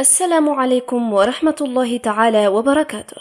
السلام عليكم ورحمة الله تعالى وبركاته.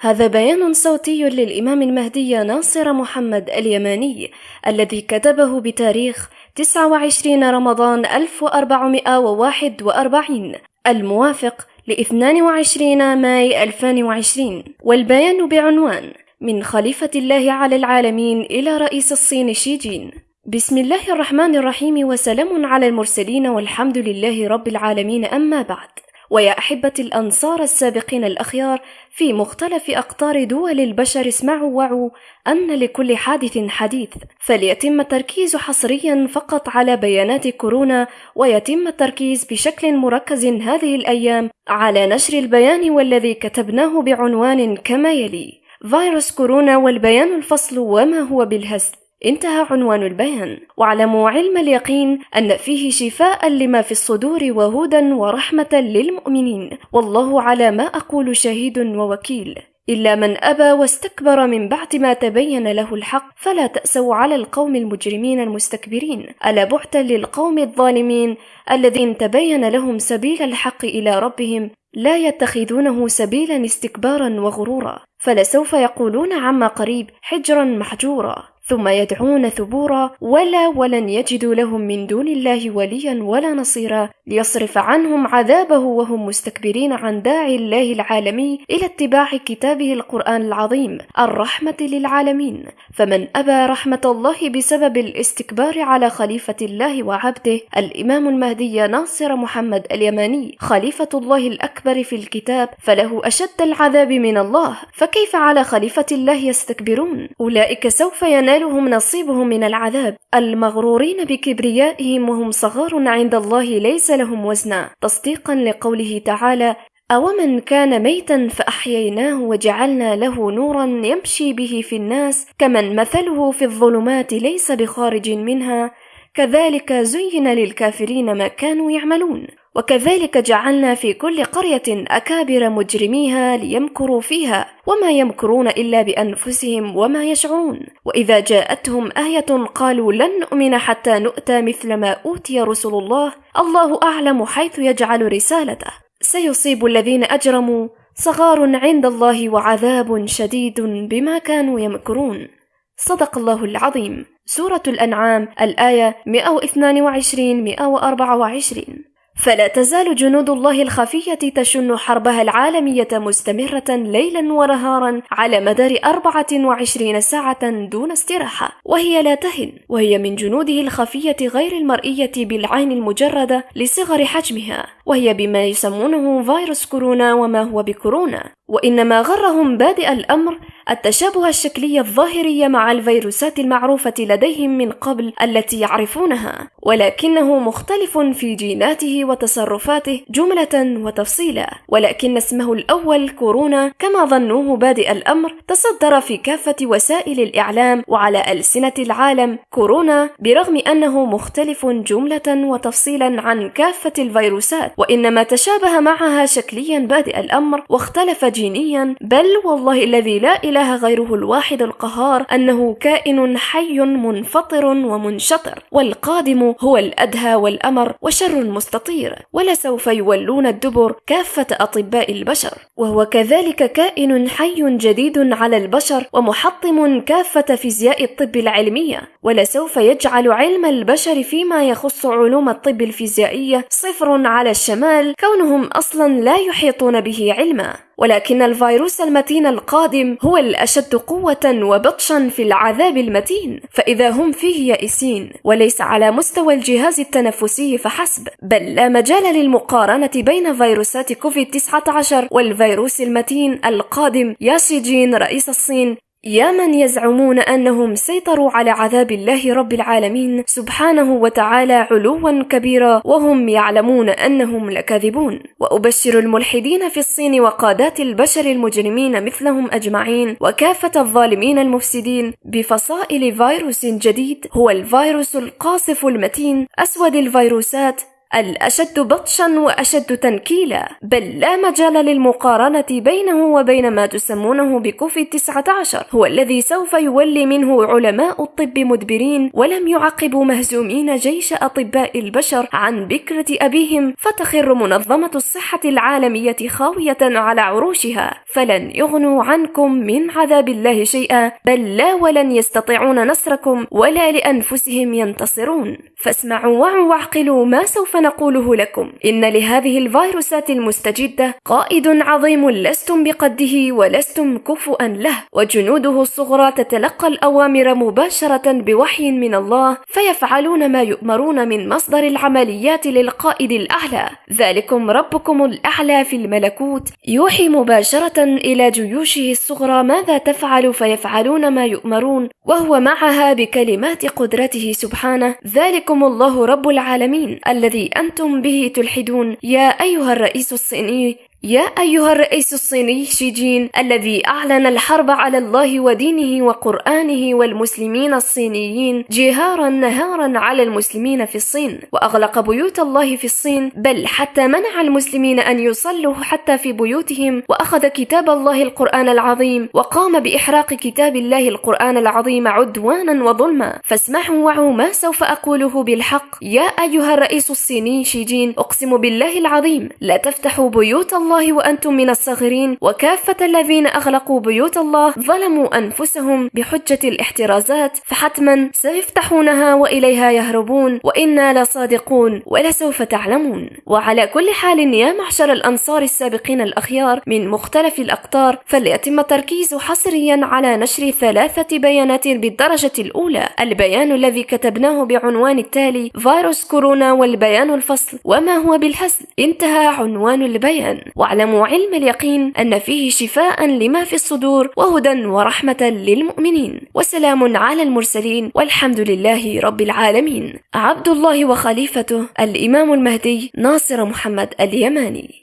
هذا بيان صوتي للإمام المهدي ناصر محمد اليماني الذي كتبه بتاريخ 29 رمضان 1441 الموافق ل 22 ماي 2020 والبيان بعنوان من خليفة الله على العالمين إلى رئيس الصين شي جين بسم الله الرحمن الرحيم وسلام على المرسلين والحمد لله رب العالمين أما بعد. ويا أحبة الأنصار السابقين الأخيار في مختلف أقطار دول البشر اسمعوا وعوا أن لكل حادث حديث. فليتم التركيز حصريا فقط على بيانات كورونا ويتم التركيز بشكل مركز هذه الأيام على نشر البيان والذي كتبناه بعنوان كما يلي فيروس كورونا والبيان الفصل وما هو بالهزل انتهى عنوان البيان. واعلموا علم اليقين أن فيه شفاء لما في الصدور وهدى ورحمة للمؤمنين. والله على ما أقول شهيد ووكيل. إلا من أبى واستكبر من بعد ما تبين له الحق فلا تأسوا على القوم المجرمين المستكبرين. ألا بعتا للقوم الظالمين الذين تبين لهم سبيل الحق إلى ربهم لا يتخذونه سبيلا استكبارا وغرورا. فلسوف يقولون عما قريب حجرا محجورا. ثم يدعون ثبورا ولا ولن يجدوا لهم من دون الله وليا ولا نصيرا ليصرف عنهم عذابه وهم مستكبرين عن داعي الله العالمي إلى اتباع كتابه القرآن العظيم الرحمة للعالمين. فمن أبى رحمة الله بسبب الاستكبار على خليفة الله وعبده الإمام المهدي ناصر محمد اليماني خليفة الله الأكبر في الكتاب فله أشد العذاب من الله. فكيف على خليفة الله يستكبرون؟ أولئك سوف ينال ينالهم نصيبهم من العذاب. المغرورين بكبريائهم وهم صغار عند الله ليس لهم وزنا تصديقا لقوله تعالى أومن كان ميتا فأحييناه وجعلنا له نورا يمشي به في الناس كمن مثله في الظلمات ليس بخارج منها. كذلك زين للكافرين ما كانوا يعملون. وكذلك جعلنا في كل قرية أكابر مجرميها ليمكروا فيها وما يمكرون إلا بأنفسهم وما يشعرون. وإذا جاءتهم آية قالوا لن نؤمن حتى نؤتى مثل ما أوتي رسل الله. الله أعلم حيث يجعل رسالته. سيصيب الذين أجرموا صغار عند الله وعذاب شديد بما كانوا يمكرون. صدق الله العظيم. سورة الأنعام الآية 122 124 فلا تزال جنود الله الخفية تشن حربها العالمية مستمرة ليلا ونهارا على مدار 24 ساعة دون استراحة وهي لا تهن وهي من جنوده الخفية غير المرئية بالعين المجردة لصغر حجمها وهي بما يسمونه فيروس كورونا وما هو بكورونا وإنما غرهم بادئ الأمر التشابه الشكلي الظاهري مع الفيروسات المعروفة لديهم من قبل التي يعرفونها ولكنه مختلف في جيناته وتصرفاته جملة وتفصيلا ولكن اسمه الأول كورونا كما ظنوه بادئ الأمر تصدر في كافة وسائل الإعلام وعلى ألسنة العالم كورونا برغم أنه مختلف جملة وتفصيلا عن كافة الفيروسات وإنما تشابه معها شكليا بادئ الأمر واختلف جينيا بل والله الذي لا إله غيره الواحد القهار أنه كائن حي منفطر ومنشطر والقادم هو الأدهى والأمر وشر مستطير ولسوف يولون الدبر كافة أطباء البشر. وهو كذلك كائن حي جديد على البشر ومحطم كافة فيزياء الطب العلمية ولسوف يجعل علم البشر فيما يخص علوم الطب الفيزيائية صفر على الشمال كونهم أصلا لا يحيطون به علما. ولكن الفيروس المتين القادم هو الأشد قوة وبطشا في العذاب المتين. فإذا هم فيه يائسين وليس على مستوى الجهاز التنفسي فحسب بل لا مجال للمقارنة بين فيروسات كوفيد 19 والفيروس المتين القادم. ياشي رئيس الصين. يا من يزعمون أنهم سيطروا على عذاب الله رب العالمين سبحانه وتعالى علوا كبيرا وهم يعلمون أنهم لكاذبون. وأبشر الملحدين في الصين وقادات البشر المجرمين مثلهم أجمعين وكافة الظالمين المفسدين بفصائل فيروس جديد هو الفيروس القاصف المتين أسود الفيروسات الأشد بطشا وأشد تنكيلا بل لا مجال للمقارنة بينه وبين ما تسمونه بكوفيد 19 هو الذي سوف يولي منه علماء الطب مدبرين ولم يعقبوا مهزومين جيش أطباء البشر عن بكرة أبيهم فتخر منظمة الصحة العالمية خاوية على عروشها. فلن يغنوا عنكم من عذاب الله شيئا بل لا ولن يستطيعون نصركم ولا لأنفسهم ينتصرون. فاسمعوا وعوا وأعقلوا ما سوف نقوله لكم إن لهذه الفيروسات المستجدة قائد عظيم لستم بقده ولستم كفؤا له وجنوده الصغرى تتلقى الأوامر مباشرة بوحي من الله فيفعلون ما يؤمرون من مصدر العمليات للقائد الأعلى. ذلكم ربكم الأعلى في الملكوت. يوحي مباشرة إلى جيوشه الصغرى ماذا تفعل؟ فيفعلون ما يؤمرون وهو معها بكلمات قدرته سبحانه. ذلكم الله رب العالمين الذي أنتم به تلحدون. يا أيها الرئيس الصيني يا أيها الرئيس الصيني شي جين الذي أعلن الحرب على الله ودينه وقرآنه والمسلمين الصينيين جهارا نهارا على المسلمين في الصين وأغلق بيوت الله في الصين بل حتى منع المسلمين أن يصلوا حتى في بيوتهم وأخذ كتاب الله القرآن العظيم وقام بإحراق كتاب الله القرآن العظيم عدوانا وظلما. فاسمعوا وعوا ما سوف أقوله بالحق. يا أيها الرئيس الصيني شي جين أقسم بالله العظيم لا تفتحوا بيوت الله الله وأنتم من الصاغرين وكافة الذين أغلقوا بيوت الله ظلموا أنفسهم بحجة الاحترازات فحتما سيفتحونها وإليها يهربون وإنا لصادقون ولسوف تعلمون. وعلى كل حال يا معشر الأنصار السابقين الأخيار من مختلف الأقطار فليتم التركيز حصريا على نشر ثلاثة بيانات بالدرجة الأولى. البيان الذي كتبناه بعنوان التالي فيروس كورونا والبيان الفصل وما هو بالحسن انتهى عنوان البيان. واعلموا علم اليقين أن فيه شفاء لما في الصدور وهدى ورحمة للمؤمنين وسلام على المرسلين والحمد لله رب العالمين. عبد الله وخليفته الإمام المهدي ناصر محمد اليماني.